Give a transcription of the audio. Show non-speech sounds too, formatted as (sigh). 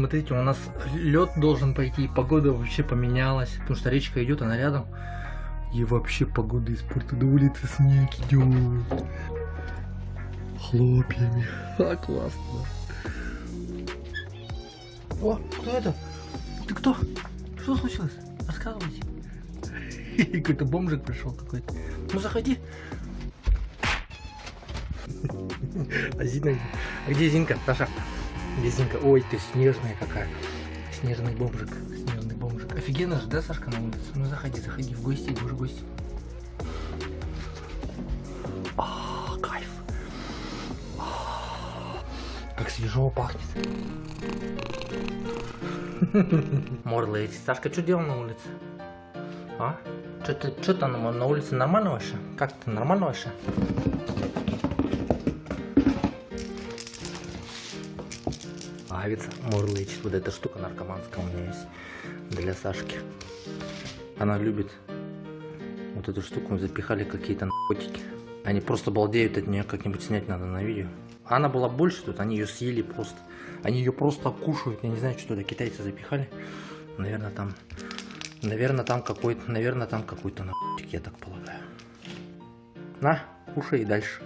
смотрите, у нас лед должен пойти, погода вообще поменялась, потому что речка идет, она рядом. И вообще погода испортила, на улице снег идет. Хлопьями. (laughs) А, классно. О, кто это? Ты кто? Что случилось? Рассказывайте. (laughs) Какой-то бомжик пришел какой-то. Ну заходи. (laughs) А Зина? А где Зинка, Саша? Зинка? Ой, ты снежная какая. Снежный бомжик. Снежный бомжик. Офигенно же, да, Сашка, на улице? Ну заходи, заходи в гости, будешь гость. А, кайф. А, Как свежо пахнет. Морлыч. Сашка, что делал на улице? А? Что ты, что там на улице нормально вообще? Как ты, нормально вообще? Авица мурлычет. Вот эта штука наркоманская у меня есть для Сашки. Она любит вот эту штуку. Запихали какие-то наркотики. Они просто балдеют от нее. Как-нибудь снять надо на видео. Она была больше тут. Они ее съели просто. Они ее просто кушают. Я не знаю, что это китайцы запихали. Наверное, там... Наверное, там какой-то... Наверное, там какой-то наркотик, я так полагаю. На, кушай и дальше.